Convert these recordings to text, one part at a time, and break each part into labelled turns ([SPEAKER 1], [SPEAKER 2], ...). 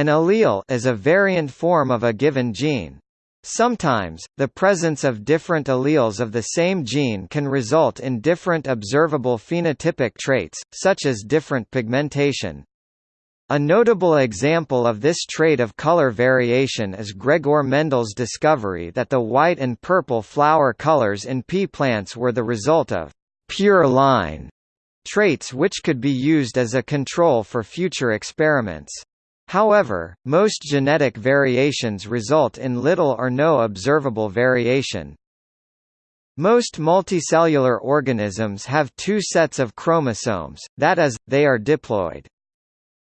[SPEAKER 1] An allele is a variant form of a given gene. Sometimes, the presence of different alleles of the same gene can result in different observable phenotypic traits, such as different pigmentation. A notable example of this trait of color variation is Gregor Mendel's discovery that the white and purple flower colors in pea plants were the result of pure line traits which could be used as a control for future experiments. However, most genetic variations result in little or no observable variation. Most multicellular organisms have two sets of chromosomes, that is, they are diploid.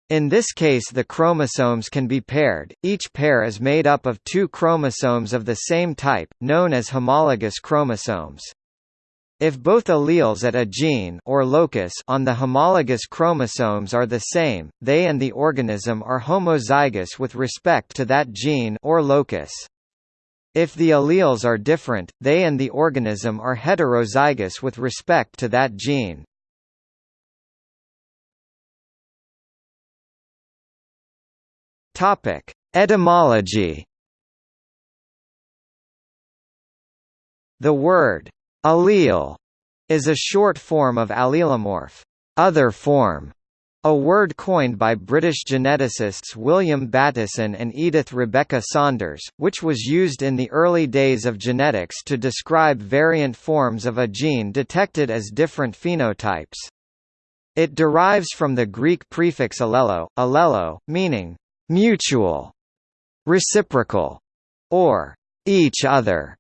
[SPEAKER 1] In this case the chromosomes can be paired, each pair is made up of two chromosomes of the same type, known as homologous chromosomes. If both alleles at a gene or locus on the homologous chromosomes are the same, they and the organism are homozygous with respect to that gene or locus. If the alleles are different, they and the organism are heterozygous with respect to that gene. Topic: Etymology. The word Allele is a short form of allelomorph, other form, a word coined by British geneticists William Bateson and Edith Rebecca Saunders, which was used in the early days of genetics to describe variant forms of a gene detected as different phenotypes. It derives from the Greek prefix allelo, allelo, meaning mutual, reciprocal, or each other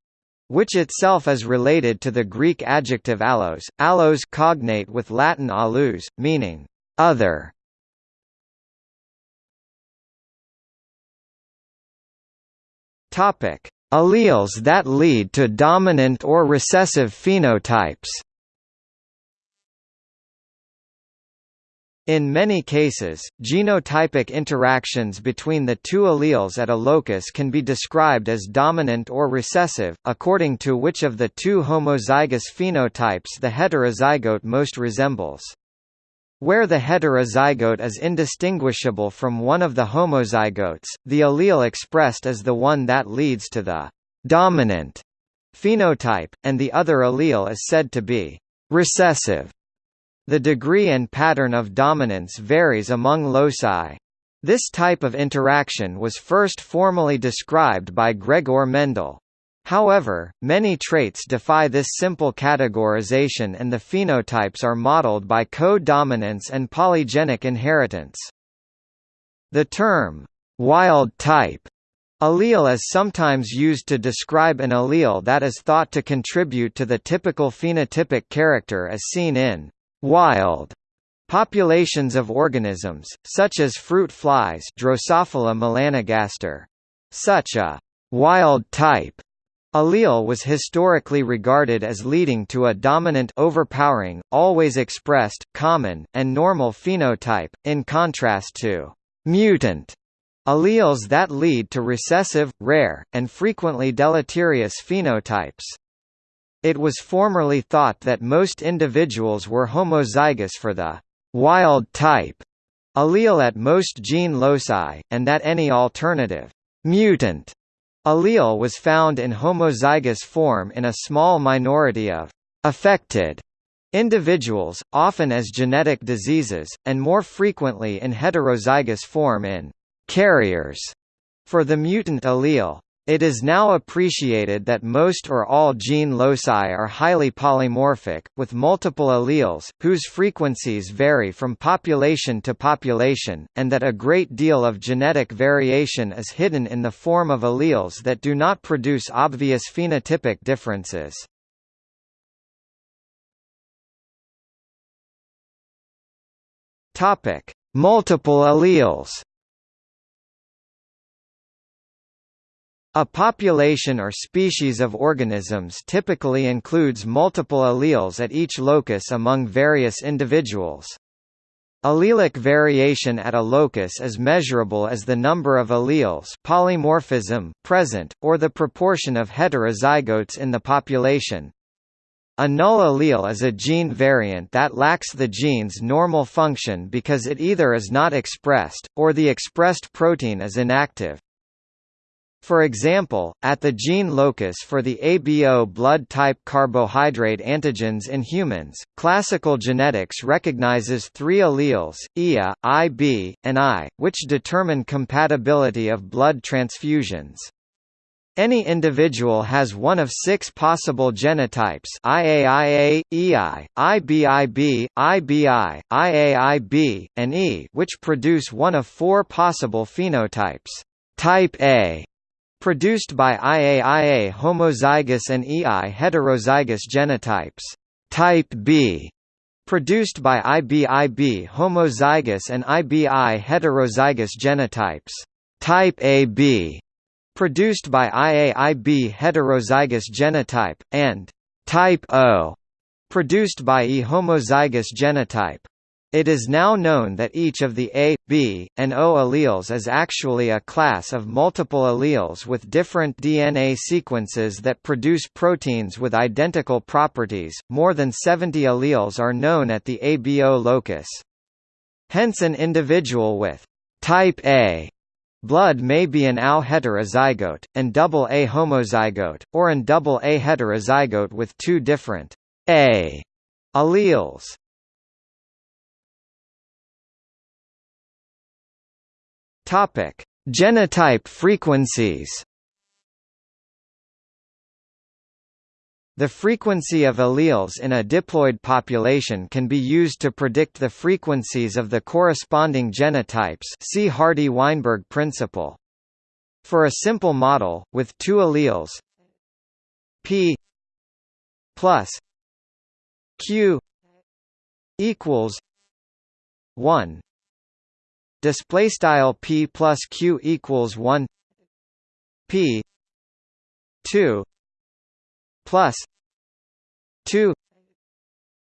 [SPEAKER 1] which itself is related to the Greek adjective allos, allos cognate with Latin alius, meaning other. Topic: Alleles that lead to dominant or recessive phenotypes. In many cases, genotypic interactions between the two alleles at a locus can be described as dominant or recessive, according to which of the two homozygous phenotypes the heterozygote most resembles. Where the heterozygote is indistinguishable from one of the homozygotes, the allele expressed is the one that leads to the dominant phenotype, and the other allele is said to be recessive. The degree and pattern of dominance varies among loci. This type of interaction was first formally described by Gregor Mendel. However, many traits defy this simple categorization and the phenotypes are modeled by co-dominance and polygenic inheritance. The term, wild type, allele is sometimes used to describe an allele that is thought to contribute to the typical phenotypic character as seen in Wild populations of organisms, such as fruit flies Drosophila melanogaster. Such a «wild type» allele was historically regarded as leading to a dominant overpowering, always expressed, common, and normal phenotype, in contrast to «mutant» alleles that lead to recessive, rare, and frequently deleterious phenotypes. It was formerly thought that most individuals were homozygous for the wild type allele at most gene loci, and that any alternative mutant allele was found in homozygous form in a small minority of affected individuals, often as genetic diseases, and more frequently in heterozygous form in carriers for the mutant allele. It is now appreciated that most or all gene loci are highly polymorphic, with multiple alleles, whose frequencies vary from population to population, and that a great deal of genetic variation is hidden in the form of alleles that do not produce obvious phenotypic differences. Multiple alleles A population or species of organisms typically includes multiple alleles at each locus among various individuals. Allelic variation at a locus is measurable as the number of alleles polymorphism present, or the proportion of heterozygotes in the population. A null allele is a gene variant that lacks the gene's normal function because it either is not expressed, or the expressed protein is inactive. For example, at the gene locus for the ABO blood type carbohydrate antigens in humans, classical genetics recognizes three alleles, IA, IB, and I, which determine compatibility of blood transfusions. Any individual has one of six possible genotypes IAIA, EI, IBIB, IBI, IAIB, and E which produce one of four possible phenotypes. Type A produced by IAIA homozygous and EI heterozygous genotypes. Type B produced by IBIB homozygous and IBI heterozygous genotypes. Type AB produced by IAIB heterozygous genotype, and type O, produced by E homozygous genotype. It is now known that each of the A, B, and O alleles is actually a class of multiple alleles with different DNA sequences that produce proteins with identical properties. More than 70 alleles are known at the ABO locus. Hence an individual with type A Blood may be an AO heterozygote, and double A homozygote, or an double A heterozygote with two different A alleles. Topic: Genotype frequencies. The frequency of alleles in a diploid population can be used to predict the frequencies of the corresponding genotypes see Hardy-Weinberg principle. For a simple model, with two alleles p plus q equals 1 display style p plus q equals 1 p 2 plus 2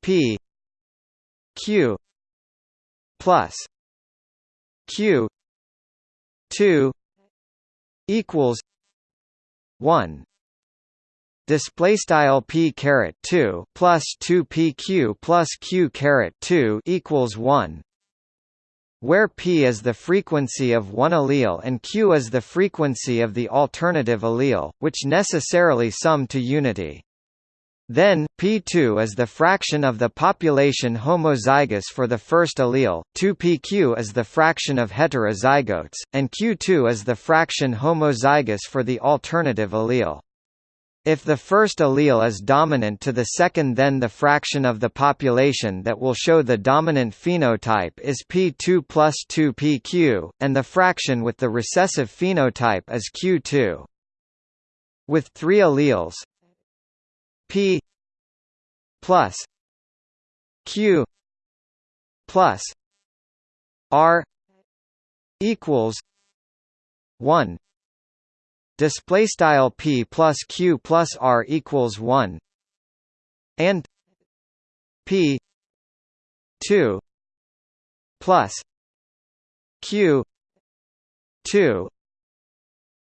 [SPEAKER 1] p q plus q 2 equals 1 display style p caret 2 plus 2 pq plus q caret 2 equals 1 where p is the frequency of one allele and q is the frequency of the alternative allele, which necessarily sum to unity. Then, P2 is the fraction of the population homozygous for the first allele, 2pq is the fraction of heterozygotes, and q2 is the fraction homozygous for the alternative allele. If the first allele is dominant to the second then the fraction of the population that will show the dominant phenotype is P2 plus 2pq, and the fraction with the recessive phenotype is Q2. With three alleles P plus Q plus R equals 1 display style p plus q plus r equals 1 and p 2 plus q 2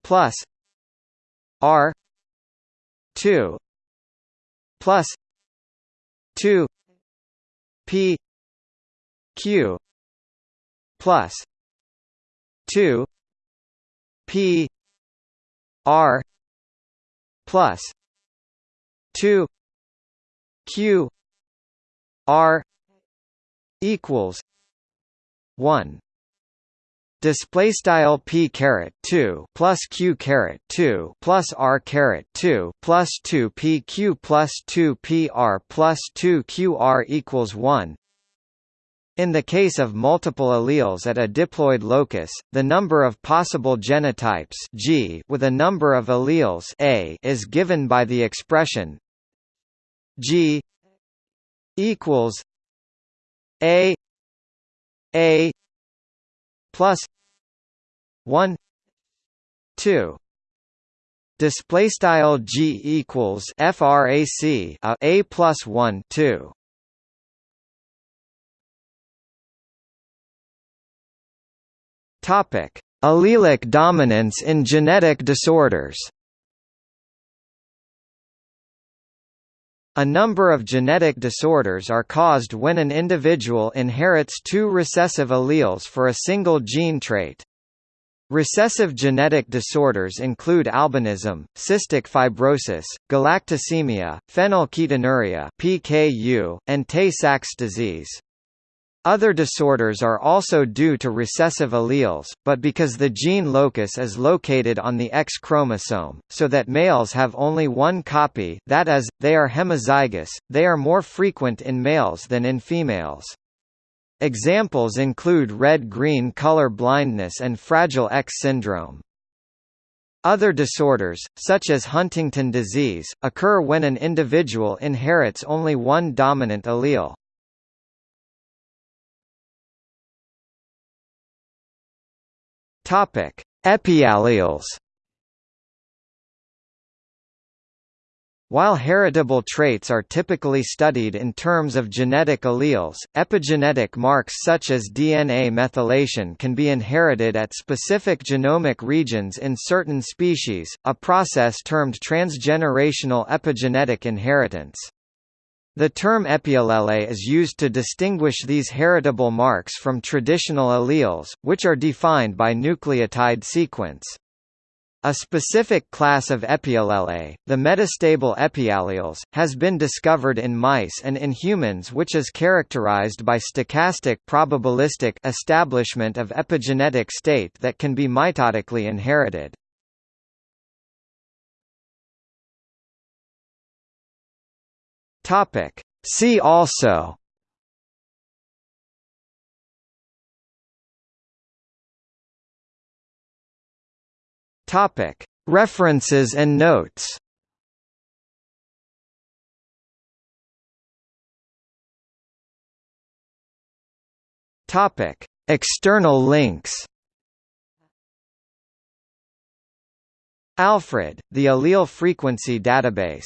[SPEAKER 1] plus r 2 plus 2 p q plus 2 p R plus two Q R equals one. Display style p caret 2 plus q caret 2 plus r caret 2 plus 2 p q plus 2 p r plus 2 q r equals 1 in the case of multiple alleles at a diploid locus, the number of possible genotypes G with a number of alleles A is given by the expression G equals A A plus 1 2 display style G equals frac a, a plus 1 2 Topic: Allelic dominance in genetic disorders. A number of genetic disorders are caused when an individual inherits two recessive alleles for a single gene trait. Recessive genetic disorders include albinism, cystic fibrosis, galactosemia, phenylketonuria (PKU), and Tay-Sachs disease. Other disorders are also due to recessive alleles, but because the gene locus is located on the X chromosome, so that males have only one copy that is, they are hemizygous, they are more frequent in males than in females. Examples include red-green color blindness and Fragile X syndrome. Other disorders, such as Huntington disease, occur when an individual inherits only one dominant allele. Topic: Epialleles. While heritable traits are typically studied in terms of genetic alleles, epigenetic marks such as DNA methylation can be inherited at specific genomic regions in certain species, a process termed transgenerational epigenetic inheritance. The term epiallele is used to distinguish these heritable marks from traditional alleles, which are defined by nucleotide sequence. A specific class of epiallele, the metastable epialleles, has been discovered in mice and in humans which is characterized by stochastic probabilistic establishment of epigenetic state that can be mitotically inherited. Topic. See also Topic. References and notes Topic. External links Alfred, the allele frequency database